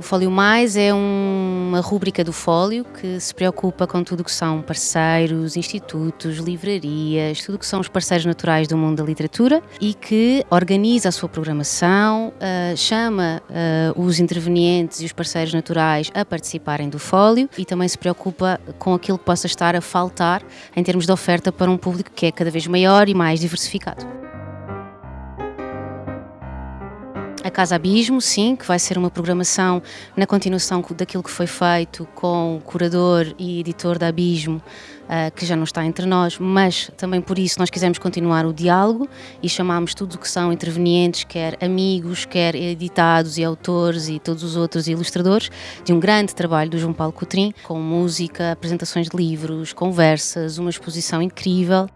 O Fólio Mais é uma rúbrica do Fólio que se preocupa com tudo que são parceiros, institutos, livrarias, tudo que são os parceiros naturais do mundo da literatura e que organiza a sua programação, uh, chama uh, os intervenientes e os parceiros naturais a participarem do Fólio e também se preocupa com aquilo que possa estar a faltar em termos de oferta para um público que é cada vez maior e mais diversificado. A Casa Abismo, sim, que vai ser uma programação na continuação daquilo que foi feito com o curador e editor da Abismo, uh, que já não está entre nós, mas também por isso nós quisemos continuar o diálogo e chamámos tudo o que são intervenientes, quer amigos, quer editados e autores e todos os outros ilustradores, de um grande trabalho do João Paulo Coutrin, com música, apresentações de livros, conversas, uma exposição incrível.